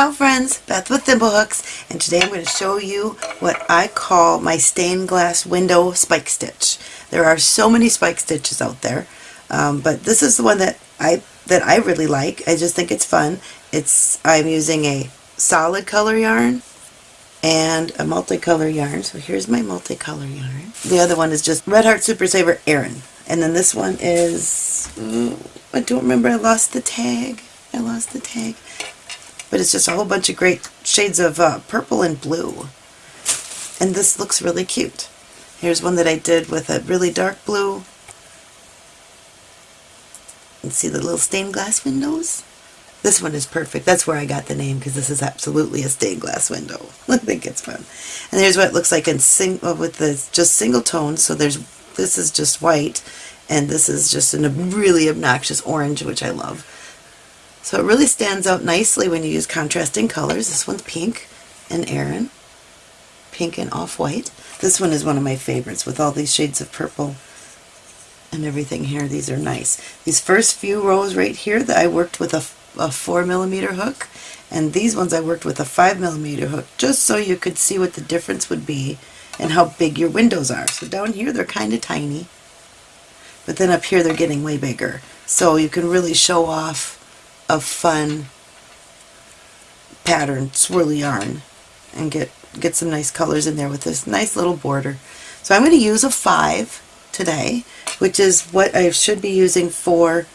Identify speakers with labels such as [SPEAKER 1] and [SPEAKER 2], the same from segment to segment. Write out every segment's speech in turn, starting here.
[SPEAKER 1] Ciao friends, Beth with Thimblehooks, and today I'm going to show you what I call my stained glass window spike stitch. There are so many spike stitches out there, um, but this is the one that I that I really like. I just think it's fun. It's I'm using a solid color yarn and a multicolor yarn. So here's my multicolor yarn. The other one is just Red Heart Super Saver Aran. And then this one is, oh, I don't remember, I lost the tag. I lost the tag but it's just a whole bunch of great shades of uh, purple and blue. And this looks really cute. Here's one that I did with a really dark blue. And see the little stained glass windows? This one is perfect. That's where I got the name because this is absolutely a stained glass window. I think it's fun. And here's what it looks like in sing uh, with the just single tones. So there's this is just white and this is just a really obnoxious orange, which I love. So it really stands out nicely when you use contrasting colors. This one's pink and Aran. Pink and off-white. This one is one of my favorites with all these shades of purple and everything here. These are nice. These first few rows right here that I worked with a, a 4 millimeter hook and these ones I worked with a 5 millimeter hook just so you could see what the difference would be and how big your windows are. So down here they're kind of tiny but then up here they're getting way bigger. So you can really show off of fun pattern swirly yarn and get get some nice colors in there with this nice little border. So I'm going to use a 5 today, which is what I should be using for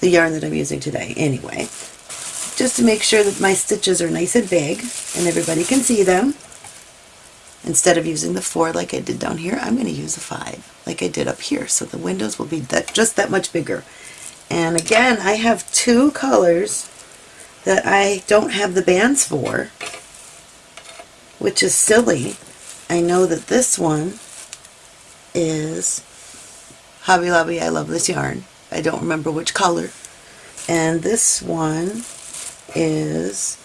[SPEAKER 1] the yarn that I'm using today anyway. Just to make sure that my stitches are nice and big and everybody can see them. Instead of using the 4 like I did down here, I'm going to use a 5 like I did up here. So the windows will be that just that much bigger. And again, I have two colors that I don't have the bands for, which is silly. I know that this one is Hobby Lobby I Love This Yarn. I don't remember which color. And this one is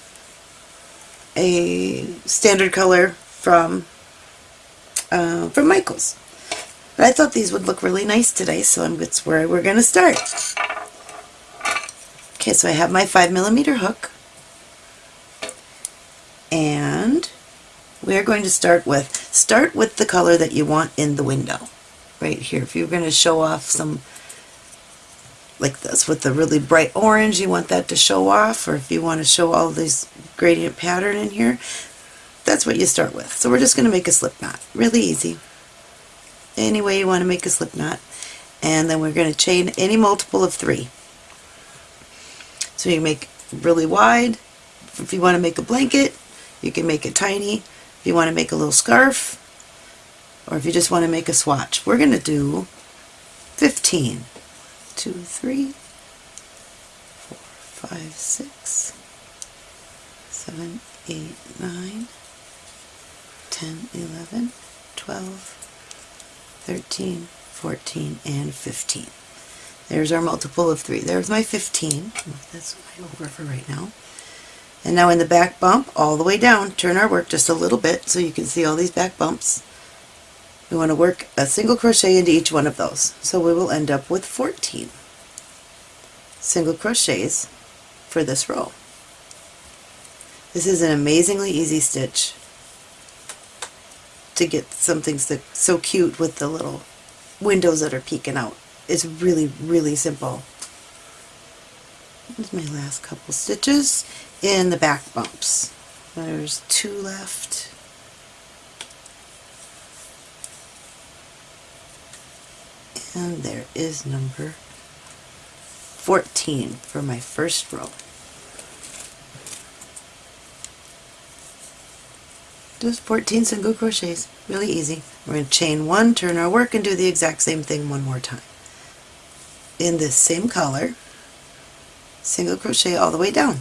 [SPEAKER 1] a standard color from uh, from Michaels. But I thought these would look really nice today, so that's where we're going to start. Okay, so I have my 5 millimeter hook and we're going to start with, start with the color that you want in the window right here. If you're going to show off some like this with the really bright orange, you want that to show off, or if you want to show all this gradient pattern in here, that's what you start with. So we're just going to make a slip knot. Really easy. Any way you want to make a slip knot. And then we're going to chain any multiple of three. So you make really wide. If you want to make a blanket, you can make it tiny. If you want to make a little scarf, or if you just want to make a swatch. We're going to do 15. 2, 3, 4, 5, 6, 7, 8, 9, 10, 11, 12, 13, 14, and 15. There's our multiple of 3. There's my 15. That's over for right now. And now in the back bump, all the way down, turn our work just a little bit so you can see all these back bumps. We want to work a single crochet into each one of those. So we will end up with 14 single crochets for this row. This is an amazingly easy stitch to get something so cute with the little windows that are peeking out is really, really simple. Here's my last couple stitches in the back bumps. There's two left. And there is number 14 for my first row. Just 14 single crochets, really easy. We're going to chain one, turn our work, and do the exact same thing one more time in this same color, single crochet all the way down.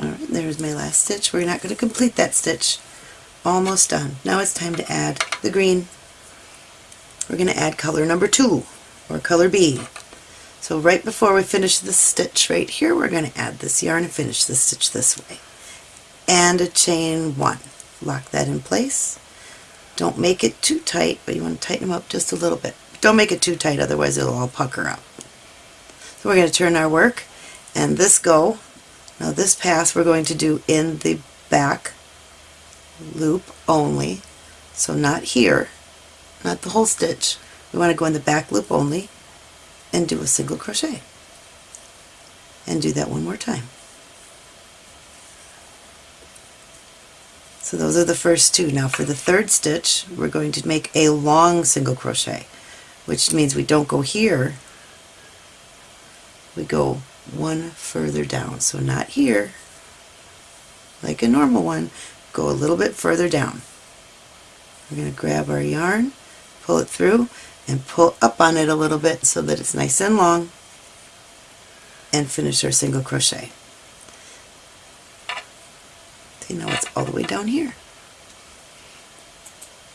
[SPEAKER 1] Alright, there's my last stitch. We're not going to complete that stitch. Almost done. Now it's time to add the green we're going to add color number two, or color B. So right before we finish the stitch right here, we're going to add this yarn and finish the stitch this way. And a chain one. Lock that in place. Don't make it too tight, but you want to tighten them up just a little bit. Don't make it too tight, otherwise it'll all pucker up. So we're going to turn our work and this go. Now this pass we're going to do in the back loop only. So not here, not the whole stitch. We want to go in the back loop only and do a single crochet. And do that one more time. So those are the first two. Now for the third stitch, we're going to make a long single crochet, which means we don't go here, we go one further down. So not here, like a normal one, go a little bit further down. We're going to grab our yarn, pull it through, and pull up on it a little bit so that it's nice and long, and finish our single crochet. See, now it's all the way down here.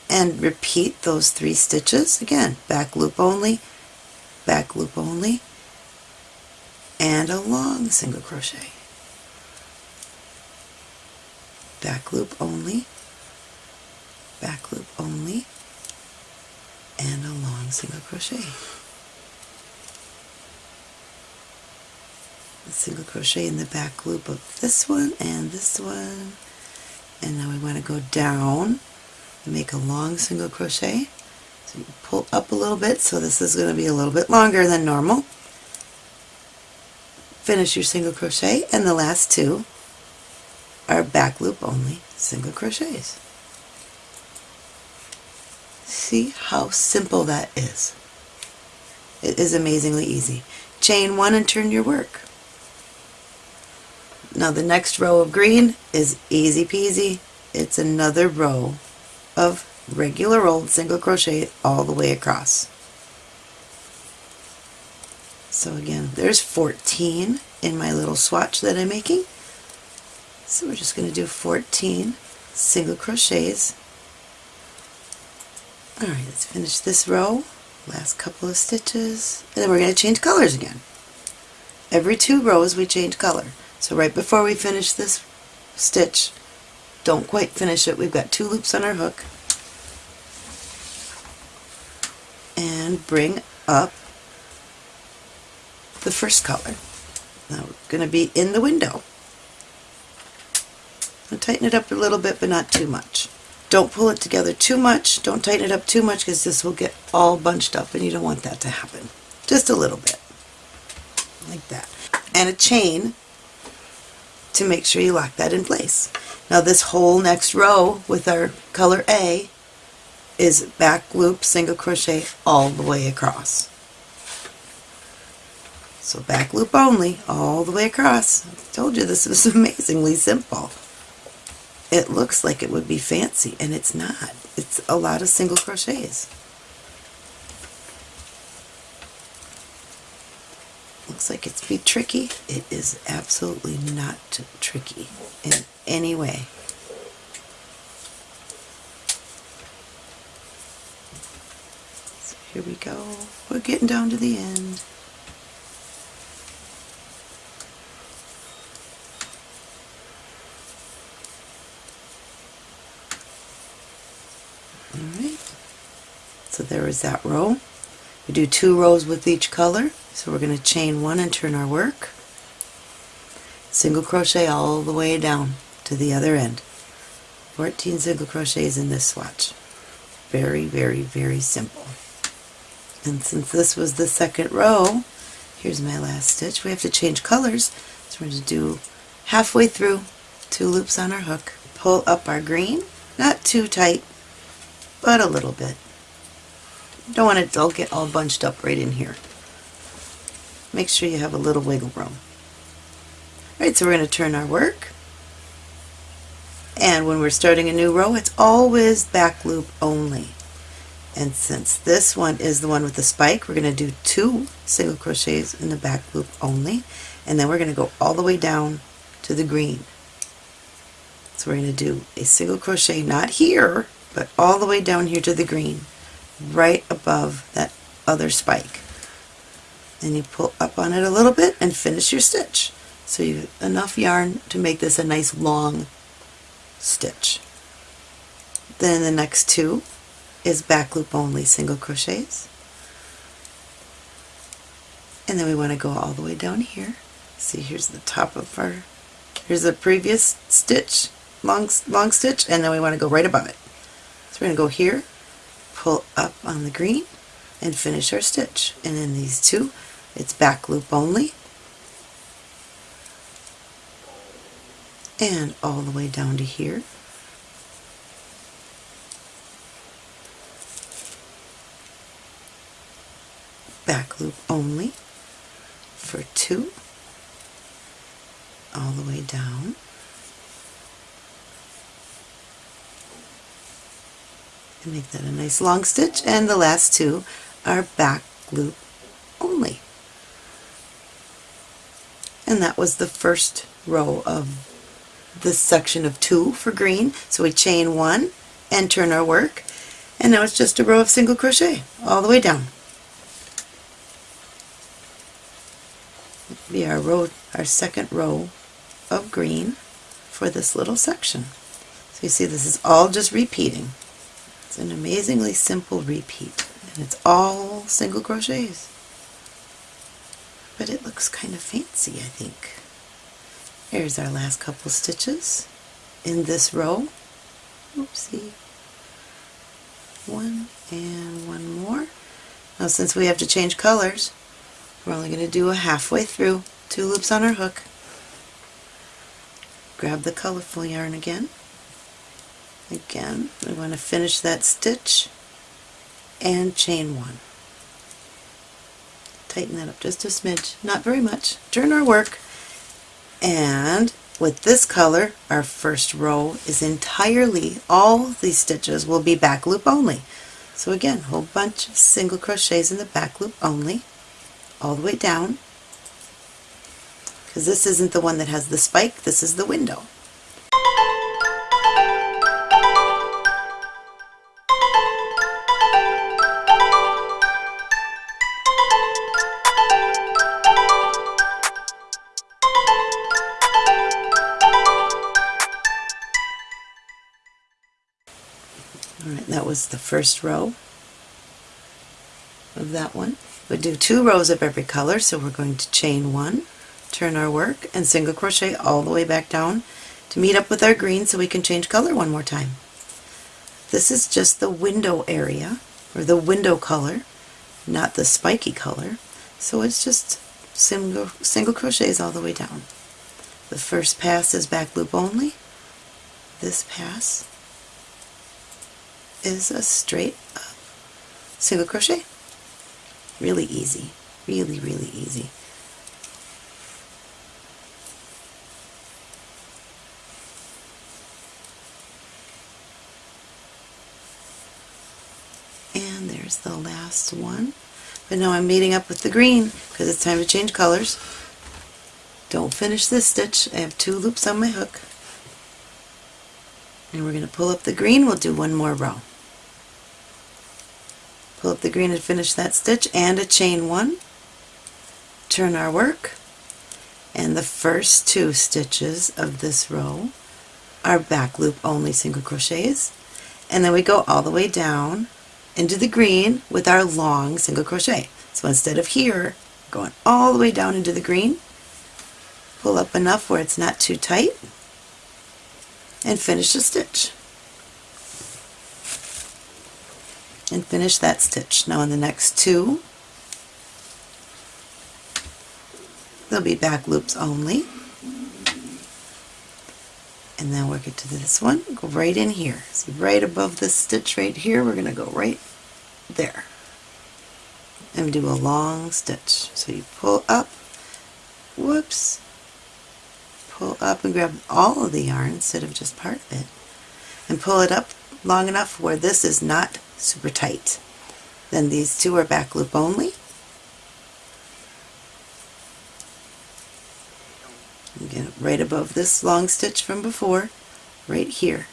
[SPEAKER 1] And repeat those three stitches again, back loop only, back loop only, and a long single crochet. Back loop only, back loop only, and a long single crochet. A single crochet in the back loop of this one and this one. And now we want to go down and make a long single crochet. So you pull up a little bit, so this is going to be a little bit longer than normal. Finish your single crochet, and the last two are back loop only single crochets. See how simple that is. It is amazingly easy. Chain one and turn your work. Now the next row of green is easy peasy. It's another row of regular old single crochet all the way across. So again, there's 14 in my little swatch that I'm making. So we're just going to do 14 single crochets. Alright, let's finish this row, last couple of stitches, and then we're going to change colors again. Every two rows we change color. So right before we finish this stitch, don't quite finish it, we've got two loops on our hook, and bring up the first color. Now we're going to be in the window. I'll tighten it up a little bit, but not too much. Don't pull it together too much. Don't tighten it up too much because this will get all bunched up and you don't want that to happen. Just a little bit. Like that. And a chain to make sure you lock that in place. Now this whole next row with our color A is back loop single crochet all the way across. So back loop only, all the way across. I told you this was amazingly simple. It looks like it would be fancy, and it's not. It's a lot of single crochets. Looks like it's be tricky. It is absolutely not tricky in any way. So here we go. We're getting down to the end. So there is that row. We do two rows with each color. So we're going to chain one and turn our work. Single crochet all the way down to the other end. 14 single crochets in this swatch. Very, very, very simple. And since this was the second row, here's my last stitch. We have to change colors. So we're going to do halfway through, two loops on our hook. Pull up our green, not too tight, but a little bit. Don't want it to all get all bunched up right in here. Make sure you have a little wiggle room. Alright, so we're going to turn our work. And when we're starting a new row, it's always back loop only. And since this one is the one with the spike, we're going to do two single crochets in the back loop only. And then we're going to go all the way down to the green. So we're going to do a single crochet, not here, but all the way down here to the green right above that other spike. and you pull up on it a little bit and finish your stitch. So you have enough yarn to make this a nice long stitch. Then the next two is back loop only single crochets. And then we want to go all the way down here. See, here's the top of our, here's the previous stitch, long, long stitch, and then we want to go right above it. So we're going to go here, pull up on the green, and finish our stitch. And in these two, it's back loop only. And all the way down to here. Back loop only for two all the way down. And make that a nice long stitch and the last two are back loop only. And that was the first row of this section of two for green. So we chain one and turn our work and now it's just a row of single crochet all the way down. Be our row, our second row of green for this little section. So you see this is all just repeating. It's an amazingly simple repeat and it's all single crochets. But it looks kind of fancy I think. Here's our last couple stitches in this row. Oopsie. One and one more. Now since we have to change colors, we're only going to do a halfway through, two loops on our hook. Grab the colorful yarn again. Again, we want to finish that stitch and chain one. Tighten that up just a smidge, not very much. Turn our work and with this color our first row is entirely, all these stitches will be back loop only. So again, whole bunch of single crochets in the back loop only, all the way down, because this isn't the one that has the spike, this is the window. Alright, that was the first row of that one. We do two rows of every color, so we're going to chain one, turn our work, and single crochet all the way back down to meet up with our green so we can change color one more time. This is just the window area, or the window color, not the spiky color, so it's just single, single crochets all the way down. The first pass is back loop only. This pass is a straight up single crochet. Really easy. Really, really easy. And there's the last one. But now I'm meeting up with the green because it's time to change colors. Don't finish this stitch. I have two loops on my hook. And we're going to pull up the green. We'll do one more row. Pull up the green and finish that stitch and a chain one. Turn our work. And the first two stitches of this row are back loop only single crochets. And then we go all the way down into the green with our long single crochet. So instead of here, going all the way down into the green, pull up enough where it's not too tight, and finish the stitch. And finish that stitch. Now in the next two, there'll be back loops only. And then work it to this one, go right in here. See right above this stitch right here, we're going to go right there. And do a long stitch. So you pull up, whoops, pull up and grab all of the yarn instead of just part of it and pull it up long enough where this is not super tight. Then these two are back loop only. Again, right above this long stitch from before, right here.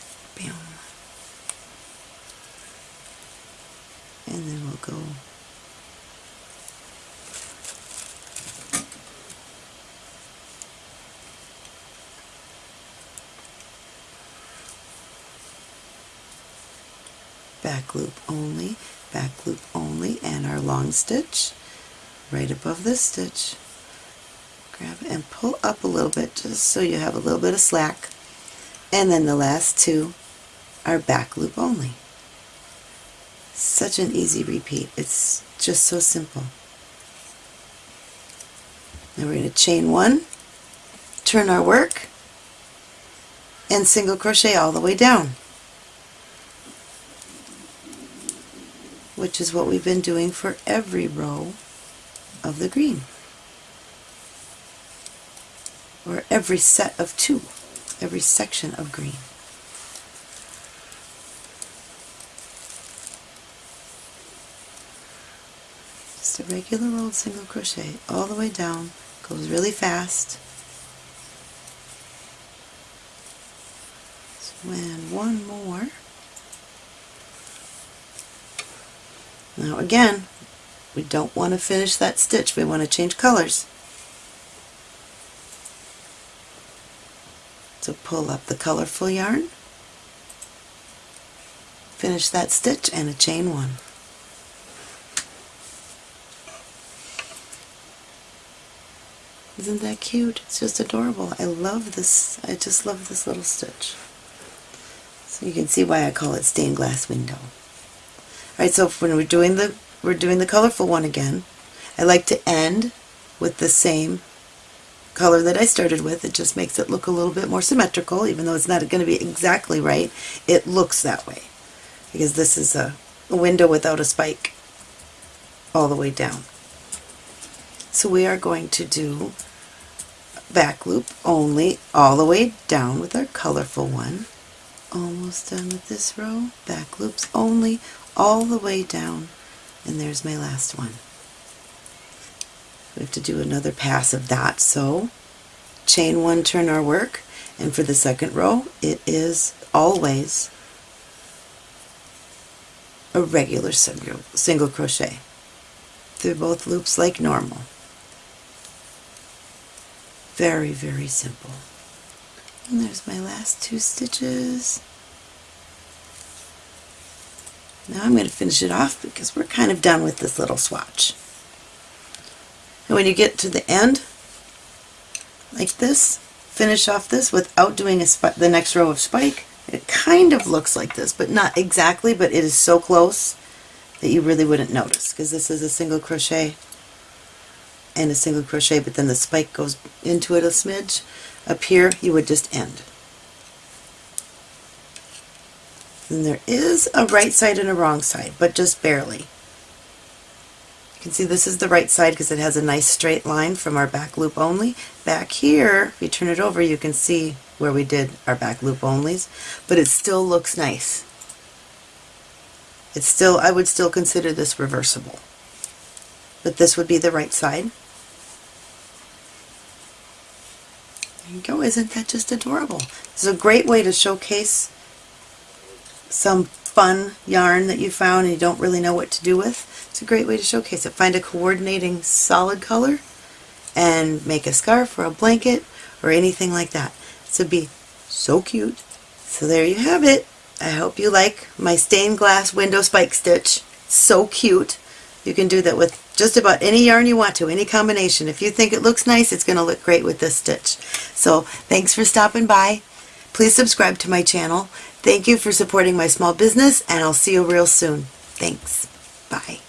[SPEAKER 1] And then we'll go back loop only, back loop only, and our long stitch right above this stitch. Grab and pull up a little bit just so you have a little bit of slack. And then the last two are back loop only. Such an easy repeat. It's just so simple. Now we're going to chain one, turn our work, and single crochet all the way down. Which is what we've been doing for every row of the green. Or every set of two, every section of green. Just a regular old single crochet all the way down, goes really fast. So and one more. Now again, we don't want to finish that stitch, we want to change colors. So pull up the colorful yarn, finish that stitch and a chain one. Isn't that cute? It's just adorable. I love this. I just love this little stitch. So you can see why I call it stained glass window. Alright, so when we're doing the we're doing the colorful one again, I like to end with the same color that I started with. It just makes it look a little bit more symmetrical, even though it's not going to be exactly right. It looks that way because this is a window without a spike all the way down. So we are going to do back loop only all the way down with our colorful one almost done with this row back loops only all the way down and there's my last one. We have to do another pass of that. So chain one turn our work and for the second row it is always a regular single, single crochet. Through both loops like normal. Very very simple. And there's my last two stitches. Now I'm going to finish it off because we're kind of done with this little swatch. And when you get to the end, like this, finish off this without doing the next row of spike. It kind of looks like this, but not exactly, but it is so close that you really wouldn't notice because this is a single crochet and a single crochet, but then the spike goes into it a smidge. Up here you would just end. And there is a right side and a wrong side, but just barely. You can see this is the right side because it has a nice straight line from our back loop only. Back here, if you turn it over, you can see where we did our back loop onlys, but it still looks nice. It's still, I would still consider this reversible. But this would be the right side. There you go. Isn't that just adorable? This is a great way to showcase some fun yarn that you found and you don't really know what to do with. It's a great way to showcase it. Find a coordinating solid color and make a scarf or a blanket or anything like that. This would be so cute. So there you have it. I hope you like my stained glass window spike stitch. So cute. You can do that with just about any yarn you want to, any combination. If you think it looks nice, it's going to look great with this stitch. So thanks for stopping by. Please subscribe to my channel. Thank you for supporting my small business, and I'll see you real soon. Thanks. Bye.